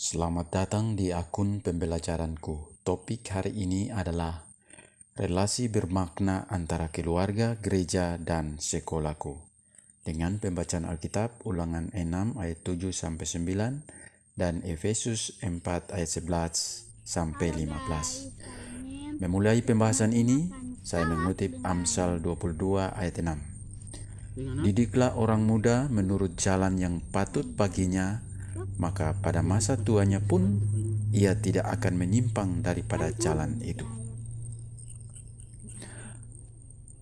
Selamat datang di akun pembelajaranku. Topik hari ini adalah relasi bermakna antara keluarga, gereja, dan sekolahku. Dengan pembacaan Alkitab Ulangan 6 ayat 7 sampai 9 dan Efesus 4 ayat 11 sampai 15. Memulai pembahasan ini, saya mengutip Amsal 22 ayat 6. Didiklah orang muda menurut jalan yang patut baginya maka pada masa tuanya pun ia tidak akan menyimpang daripada jalan itu.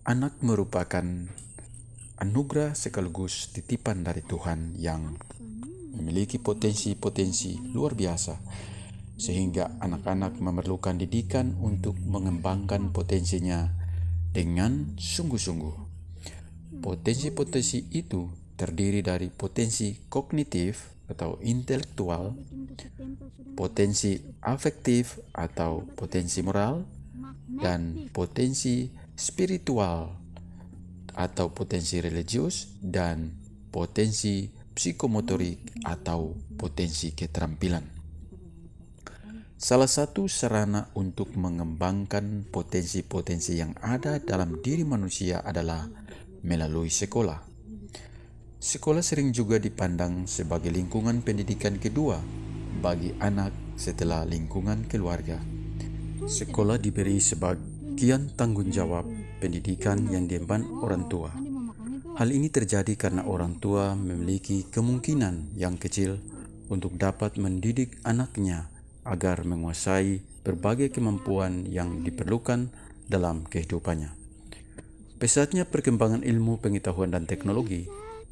Anak merupakan anugerah sekaligus titipan dari Tuhan yang memiliki potensi-potensi luar biasa, sehingga anak-anak memerlukan didikan untuk mengembangkan potensinya dengan sungguh-sungguh. Potensi-potensi itu terdiri dari potensi kognitif, atau intelektual, potensi afektif atau potensi moral, dan potensi spiritual atau potensi religius, dan potensi psikomotorik atau potensi keterampilan. Salah satu sarana untuk mengembangkan potensi-potensi yang ada dalam diri manusia adalah melalui sekolah. Sekolah sering juga dipandang sebagai lingkungan pendidikan kedua bagi anak setelah lingkungan keluarga. Sekolah diberi sebagian tanggung jawab pendidikan yang diemban orang tua. Hal ini terjadi karena orang tua memiliki kemungkinan yang kecil untuk dapat mendidik anaknya agar menguasai berbagai kemampuan yang diperlukan dalam kehidupannya. Pesatnya perkembangan ilmu pengetahuan dan teknologi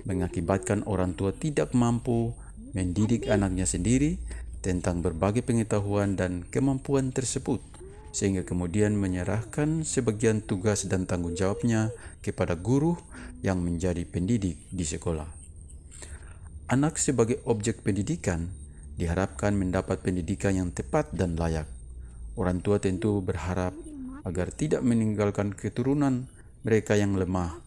mengakibatkan orang tua tidak mampu mendidik anaknya sendiri tentang berbagai pengetahuan dan kemampuan tersebut, sehingga kemudian menyerahkan sebagian tugas dan tanggung jawabnya kepada guru yang menjadi pendidik di sekolah. Anak sebagai objek pendidikan diharapkan mendapat pendidikan yang tepat dan layak. Orang tua tentu berharap agar tidak meninggalkan keturunan mereka yang lemah.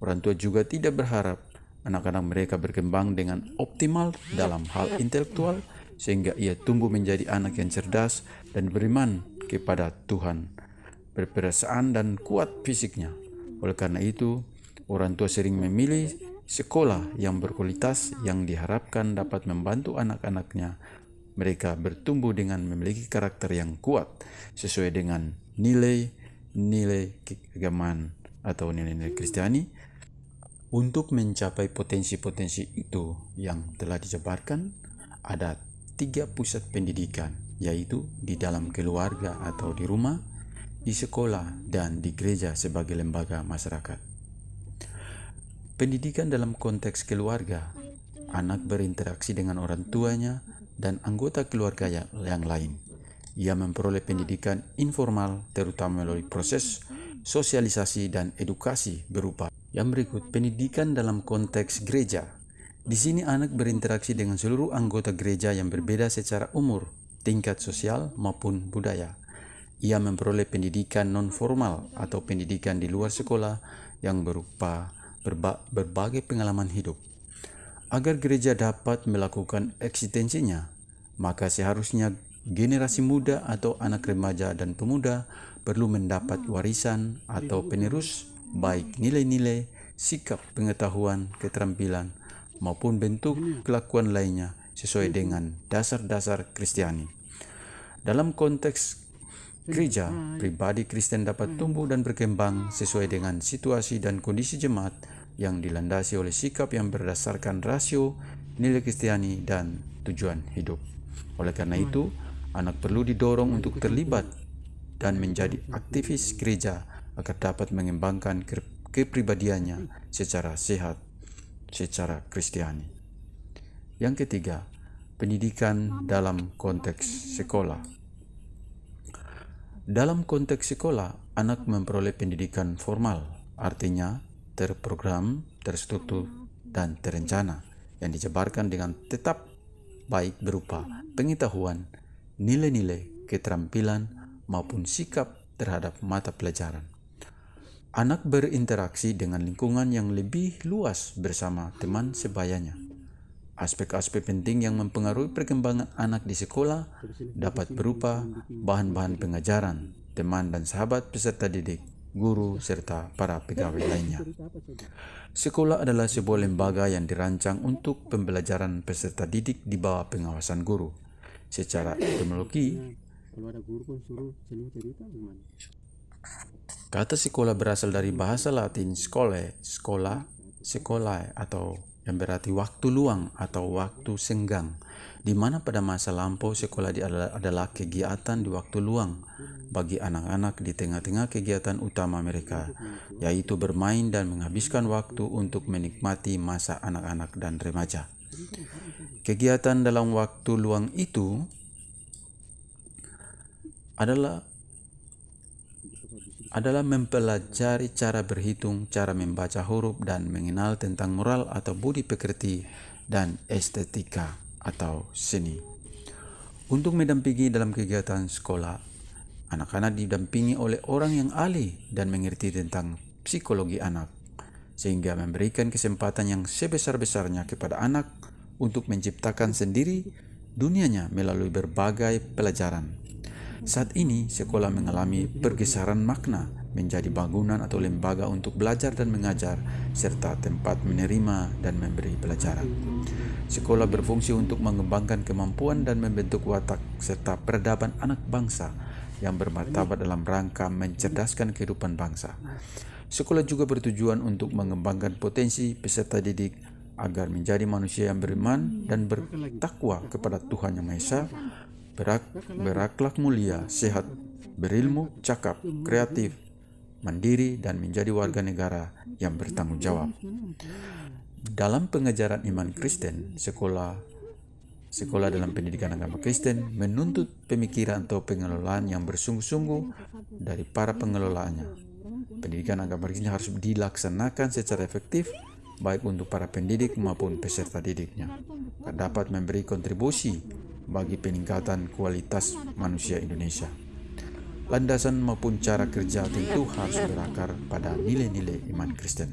Orang tua juga tidak berharap anak-anak mereka berkembang dengan optimal dalam hal intelektual sehingga ia tumbuh menjadi anak yang cerdas dan beriman kepada Tuhan, berperasaan dan kuat fisiknya. Oleh karena itu, orang tua sering memilih sekolah yang berkualitas yang diharapkan dapat membantu anak-anaknya mereka bertumbuh dengan memiliki karakter yang kuat sesuai dengan nilai-nilai keagamaan atau nilai-nilai Kristiani untuk mencapai potensi-potensi itu yang telah dijabarkan, ada tiga pusat pendidikan, yaitu di dalam keluarga atau di rumah, di sekolah, dan di gereja sebagai lembaga masyarakat. Pendidikan dalam konteks keluarga, anak berinteraksi dengan orang tuanya dan anggota keluarga yang lain. Ia memperoleh pendidikan informal, terutama melalui proses sosialisasi dan edukasi berupa yang berikut, pendidikan dalam konteks gereja. Di sini anak berinteraksi dengan seluruh anggota gereja yang berbeda secara umur, tingkat sosial maupun budaya. Ia memperoleh pendidikan non-formal atau pendidikan di luar sekolah yang berupa berba berbagai pengalaman hidup. Agar gereja dapat melakukan eksistensinya, maka seharusnya generasi muda atau anak remaja dan pemuda perlu mendapat warisan atau penerus baik nilai-nilai, sikap, pengetahuan, keterampilan, maupun bentuk kelakuan lainnya sesuai dengan dasar-dasar Kristiani. Dalam konteks gereja, pribadi Kristen dapat tumbuh dan berkembang sesuai dengan situasi dan kondisi jemaat yang dilandasi oleh sikap yang berdasarkan rasio, nilai Kristiani, dan tujuan hidup. Oleh karena itu, anak perlu didorong untuk terlibat dan menjadi aktivis gereja agar dapat mengembangkan kepribadiannya secara sehat, secara kristiani. Yang ketiga, pendidikan dalam konteks sekolah. Dalam konteks sekolah, anak memperoleh pendidikan formal, artinya terprogram, terstruktur, dan terencana yang dijabarkan dengan tetap baik berupa pengetahuan, nilai-nilai, keterampilan, maupun sikap terhadap mata pelajaran. Anak berinteraksi dengan lingkungan yang lebih luas bersama teman sebayanya. Aspek-aspek penting yang mempengaruhi perkembangan anak di sekolah dapat berupa bahan-bahan pengajaran, teman dan sahabat peserta didik, guru, serta para pegawai lainnya. Sekolah adalah sebuah lembaga yang dirancang untuk pembelajaran peserta didik di bawah pengawasan guru. Secara etimologi, kata sekolah berasal dari bahasa Latin skole, sekolah, sekolah atau yang berarti waktu luang atau waktu senggang, di mana pada masa lampau sekolah adalah kegiatan di waktu luang bagi anak-anak di tengah-tengah kegiatan utama mereka, yaitu bermain dan menghabiskan waktu untuk menikmati masa anak-anak dan remaja. Kegiatan dalam waktu luang itu adalah adalah mempelajari cara berhitung, cara membaca huruf, dan mengenal tentang moral atau budi pekerti dan estetika atau seni. Untuk mendampingi dalam kegiatan sekolah, anak-anak didampingi oleh orang yang ahli dan mengerti tentang psikologi anak, sehingga memberikan kesempatan yang sebesar-besarnya kepada anak untuk menciptakan sendiri dunianya melalui berbagai pelajaran. Saat ini, sekolah mengalami pergeseran makna menjadi bangunan atau lembaga untuk belajar dan mengajar, serta tempat menerima dan memberi pelajaran. Sekolah berfungsi untuk mengembangkan kemampuan dan membentuk watak serta peradaban anak bangsa yang bermartabat dalam rangka mencerdaskan kehidupan bangsa. Sekolah juga bertujuan untuk mengembangkan potensi peserta didik agar menjadi manusia yang beriman dan bertakwa kepada Tuhan Yang Maha Esa berak, berakhlak mulia, sehat, berilmu, cakap, kreatif, mandiri, dan menjadi warga negara yang bertanggung jawab. Dalam pengajaran iman Kristen, sekolah Sekolah dalam pendidikan agama Kristen menuntut pemikiran atau pengelolaan yang bersungguh-sungguh dari para pengelolaannya. Pendidikan agama Kristen harus dilaksanakan secara efektif baik untuk para pendidik maupun peserta didiknya. Dapat memberi kontribusi bagi peningkatan kualitas manusia Indonesia. Landasan maupun cara kerja tentu harus berakar pada nilai-nilai iman Kristen.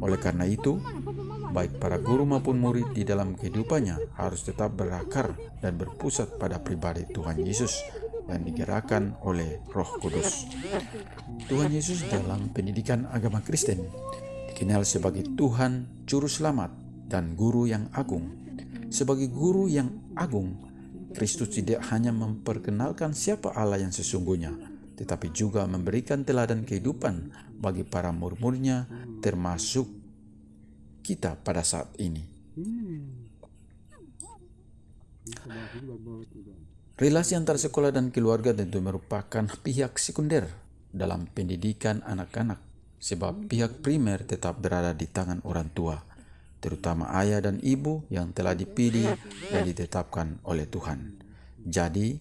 Oleh karena itu, baik para guru maupun murid di dalam kehidupannya harus tetap berakar dan berpusat pada pribadi Tuhan Yesus yang digerakkan oleh Roh Kudus. Tuhan Yesus dalam pendidikan agama Kristen dikenal sebagai Tuhan Juru Selamat dan Guru yang Agung. Sebagai Guru yang Agung, Kristus tidak hanya memperkenalkan siapa Allah yang sesungguhnya, tetapi juga memberikan teladan kehidupan bagi para murid-muridnya termasuk kita pada saat ini. Relasi antar sekolah dan keluarga tentu merupakan pihak sekunder dalam pendidikan anak-anak sebab pihak primer tetap berada di tangan orang tua terutama ayah dan ibu yang telah dipilih dan ditetapkan oleh Tuhan. Jadi,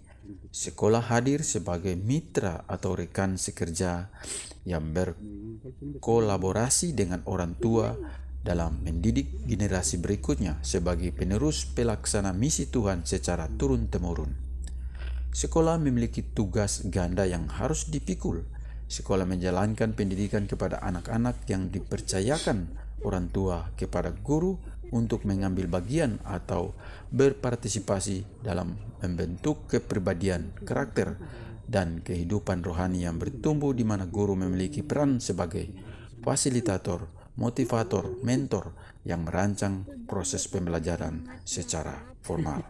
sekolah hadir sebagai mitra atau rekan sekerja yang berkolaborasi dengan orang tua dalam mendidik generasi berikutnya sebagai penerus pelaksana misi Tuhan secara turun-temurun. Sekolah memiliki tugas ganda yang harus dipikul. Sekolah menjalankan pendidikan kepada anak-anak yang dipercayakan orang tua kepada guru untuk mengambil bagian atau berpartisipasi dalam membentuk kepribadian, karakter, dan kehidupan rohani yang bertumbuh di mana guru memiliki peran sebagai fasilitator, motivator, mentor yang merancang proses pembelajaran secara formal.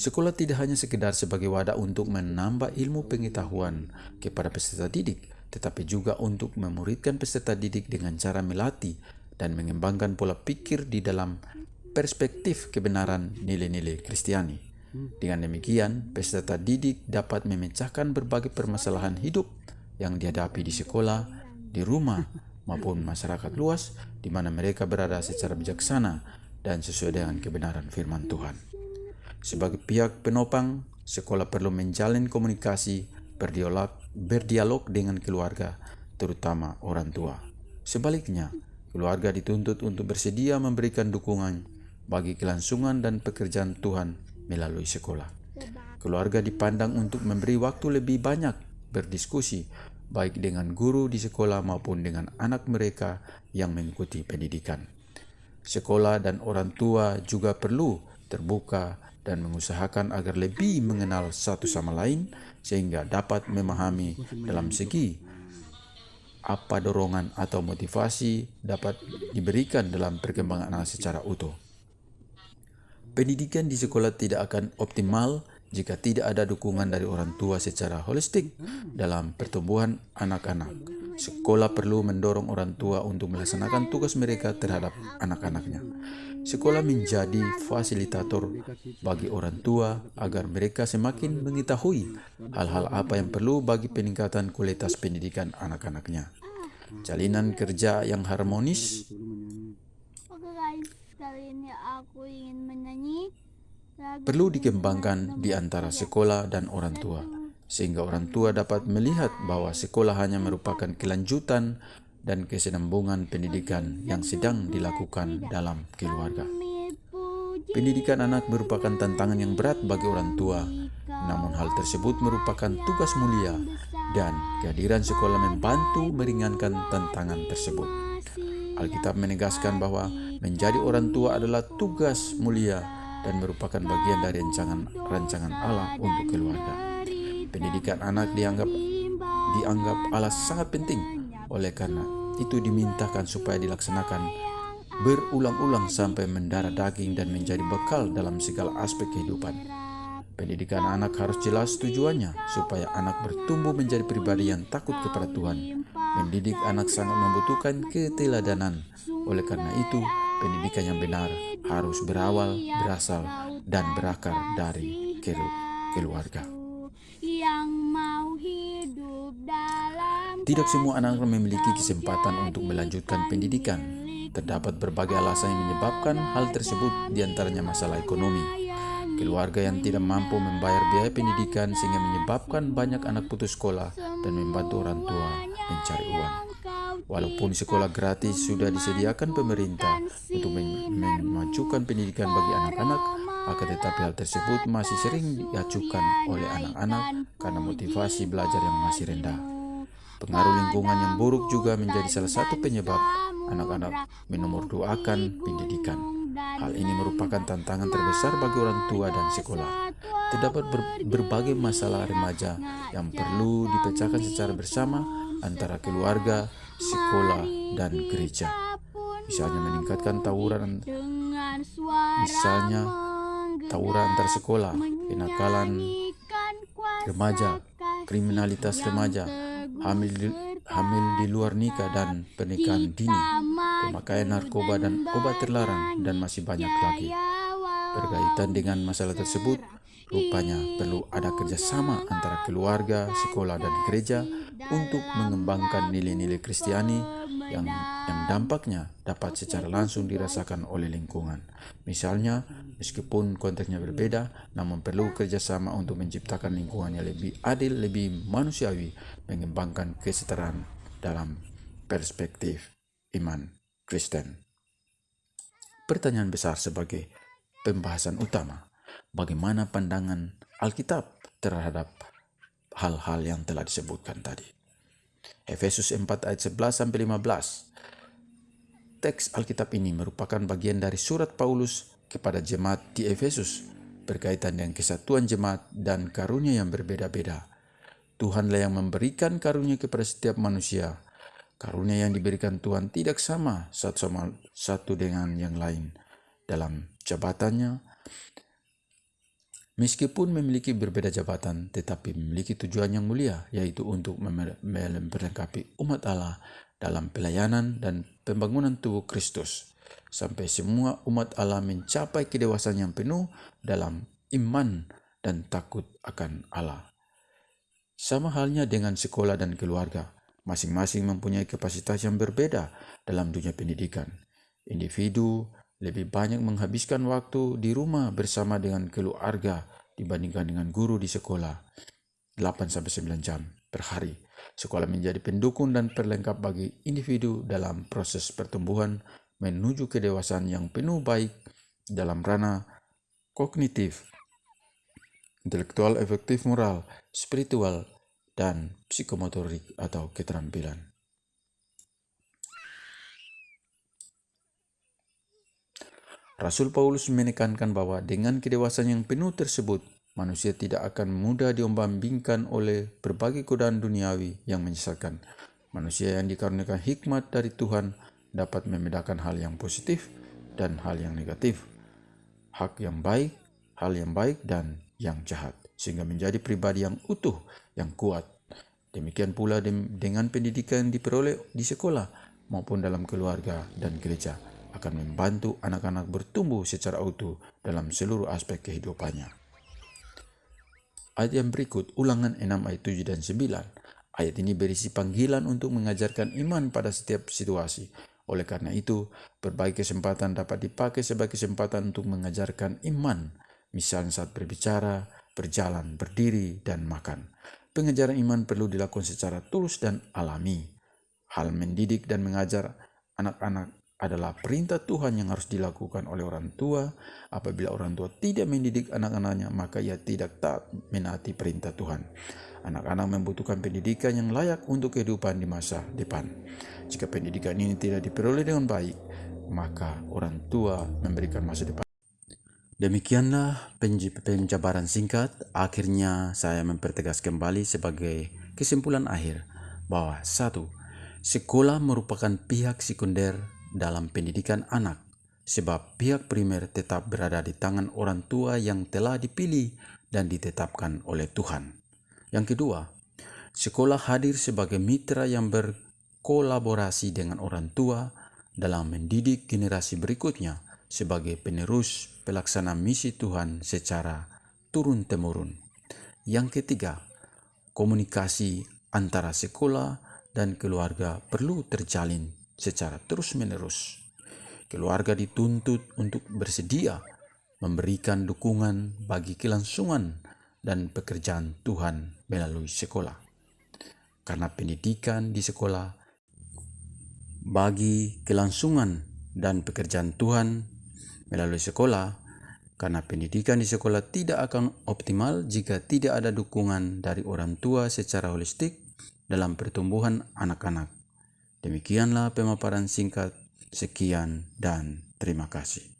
Sekolah tidak hanya sekedar sebagai wadah untuk menambah ilmu pengetahuan kepada peserta didik, tetapi juga untuk memuridkan peserta didik dengan cara melatih dan mengembangkan pola pikir di dalam perspektif kebenaran nilai-nilai Kristiani. Dengan demikian, peserta didik dapat memecahkan berbagai permasalahan hidup yang dihadapi di sekolah, di rumah, maupun masyarakat luas di mana mereka berada secara bijaksana dan sesuai dengan kebenaran firman Tuhan. Sebagai pihak penopang, sekolah perlu menjalin komunikasi, berdialog, berdialog dengan keluarga, terutama orang tua. Sebaliknya, keluarga dituntut untuk bersedia memberikan dukungan bagi kelangsungan dan pekerjaan Tuhan melalui sekolah. Keluarga dipandang untuk memberi waktu lebih banyak berdiskusi baik dengan guru di sekolah maupun dengan anak mereka yang mengikuti pendidikan. sekolah dan orang tua juga perlu terbuka dan mengusahakan agar lebih mengenal satu sama lain sehingga dapat memahami dalam segi apa dorongan atau motivasi dapat diberikan dalam perkembangan anak secara utuh. Pendidikan di sekolah tidak akan optimal jika tidak ada dukungan dari orang tua secara holistik dalam pertumbuhan anak-anak. Sekolah perlu mendorong orang tua untuk melaksanakan tugas mereka terhadap anak-anaknya. Sekolah menjadi fasilitator bagi orang tua agar mereka semakin mengetahui hal-hal apa yang perlu bagi peningkatan kualitas pendidikan anak-anaknya. Jalinan kerja yang harmonis. Oke guys, kali ini aku ingin menyanyi perlu dikembangkan di antara sekolah dan orang tua, sehingga orang tua dapat melihat bahwa sekolah hanya merupakan kelanjutan dan kesinambungan pendidikan yang sedang dilakukan dalam keluarga. Pendidikan anak merupakan tantangan yang berat bagi orang tua, namun hal tersebut merupakan tugas mulia dan kehadiran sekolah membantu meringankan tantangan tersebut. Alkitab menegaskan bahwa menjadi orang tua adalah tugas mulia dan merupakan bagian dari rancangan rancangan Allah untuk keluarga. Pendidikan anak dianggap dianggap Allah sangat penting oleh karena itu dimintakan supaya dilaksanakan berulang-ulang sampai mendarah daging dan menjadi bekal dalam segala aspek kehidupan. Pendidikan anak harus jelas tujuannya supaya anak bertumbuh menjadi pribadi yang takut kepada Tuhan. Mendidik anak sangat membutuhkan keteladanan. Oleh karena itu, pendidikan yang benar harus berawal, berasal, dan berakar dari keluarga. Tidak semua anak memiliki kesempatan untuk melanjutkan pendidikan. Terdapat berbagai alasan yang menyebabkan hal tersebut, di antaranya masalah ekonomi. Keluarga yang tidak mampu membayar biaya pendidikan sehingga menyebabkan banyak anak putus sekolah dan membantu orang tua mencari uang. Walaupun sekolah gratis sudah disediakan pemerintah untuk memajukan pendidikan bagi anak-anak, akan tetapi hal tersebut masih sering diajukan oleh anak-anak karena motivasi belajar yang masih rendah. Pengaruh lingkungan yang buruk juga menjadi salah satu penyebab anak-anak menomorduakan pendidikan. Hal ini merupakan tantangan terbesar bagi orang tua dan sekolah. Terdapat ber berbagai masalah remaja yang perlu dipecahkan secara bersama antara keluarga, sekolah, dan gereja. Misalnya meningkatkan tawuran, misalnya tawuran antar sekolah, kenakalan remaja, kriminalitas remaja, hamil di, hamil di luar nikah dan pernikahan dini, pemakaian narkoba dan obat terlarang, dan masih banyak lagi. Berkaitan dengan masalah tersebut, rupanya perlu ada kerjasama antara keluarga, sekolah, dan gereja untuk mengembangkan nilai-nilai Kristiani yang, yang dampaknya dapat secara langsung dirasakan oleh lingkungan. Misalnya, meskipun konteksnya berbeda, namun perlu kerjasama untuk menciptakan lingkungan yang lebih adil, lebih manusiawi, mengembangkan kesetaraan dalam perspektif iman Kristen. Pertanyaan besar sebagai pembahasan utama, bagaimana pandangan Alkitab terhadap hal-hal yang telah disebutkan tadi. Efesus 4 ayat 11 sampai 15. Teks Alkitab ini merupakan bagian dari surat Paulus kepada jemaat di Efesus berkaitan dengan kesatuan jemaat dan karunia yang berbeda-beda. Tuhanlah yang memberikan karunia kepada setiap manusia. Karunia yang diberikan Tuhan tidak sama satu sama satu dengan yang lain dalam jabatannya, Meskipun memiliki berbeda jabatan, tetapi memiliki tujuan yang mulia, yaitu untuk melengkapi umat Allah dalam pelayanan dan pembangunan tubuh Kristus, sampai semua umat Allah mencapai kedewasaan yang penuh dalam iman dan takut akan Allah. Sama halnya dengan sekolah dan keluarga, masing-masing mempunyai kapasitas yang berbeda dalam dunia pendidikan. Individu lebih banyak menghabiskan waktu di rumah bersama dengan keluarga dibandingkan dengan guru di sekolah 8-9 jam per hari. Sekolah menjadi pendukung dan perlengkap bagi individu dalam proses pertumbuhan menuju kedewasaan yang penuh baik dalam ranah kognitif, intelektual, efektif, moral, spiritual, dan psikomotorik atau keterampilan. Rasul Paulus menekankan bahwa dengan kedewasaan yang penuh tersebut, manusia tidak akan mudah diombang-ambingkan oleh berbagai godaan duniawi yang menyesatkan. Manusia yang dikaruniakan hikmat dari Tuhan dapat membedakan hal yang positif dan hal yang negatif, hak yang baik, hal yang baik, dan yang jahat, sehingga menjadi pribadi yang utuh, yang kuat. Demikian pula dengan pendidikan yang diperoleh di sekolah maupun dalam keluarga dan gereja akan membantu anak-anak bertumbuh secara utuh dalam seluruh aspek kehidupannya. Ayat yang berikut, ulangan 6 ayat 7 dan 9. Ayat ini berisi panggilan untuk mengajarkan iman pada setiap situasi. Oleh karena itu, berbagai kesempatan dapat dipakai sebagai kesempatan untuk mengajarkan iman, misalnya saat berbicara, berjalan, berdiri, dan makan. Pengajaran iman perlu dilakukan secara tulus dan alami. Hal mendidik dan mengajar anak-anak adalah perintah Tuhan yang harus dilakukan oleh orang tua. Apabila orang tua tidak mendidik anak-anaknya, maka ia tidak taat menaati perintah Tuhan. Anak-anak membutuhkan pendidikan yang layak untuk kehidupan di masa depan. Jika pendidikan ini tidak diperoleh dengan baik, maka orang tua memberikan masa depan. Demikianlah penjabaran singkat. Akhirnya saya mempertegas kembali sebagai kesimpulan akhir bahwa satu, sekolah merupakan pihak sekunder dalam pendidikan anak, sebab pihak primer tetap berada di tangan orang tua yang telah dipilih dan ditetapkan oleh Tuhan. Yang kedua, sekolah hadir sebagai mitra yang berkolaborasi dengan orang tua dalam mendidik generasi berikutnya sebagai penerus pelaksana misi Tuhan secara turun-temurun. Yang ketiga, komunikasi antara sekolah dan keluarga perlu terjalin secara terus-menerus. Keluarga dituntut untuk bersedia memberikan dukungan bagi kelangsungan dan pekerjaan Tuhan melalui sekolah. Karena pendidikan di sekolah bagi kelangsungan dan pekerjaan Tuhan melalui sekolah, karena pendidikan di sekolah tidak akan optimal jika tidak ada dukungan dari orang tua secara holistik dalam pertumbuhan anak-anak. Demikianlah pemaparan singkat. Sekian dan terima kasih.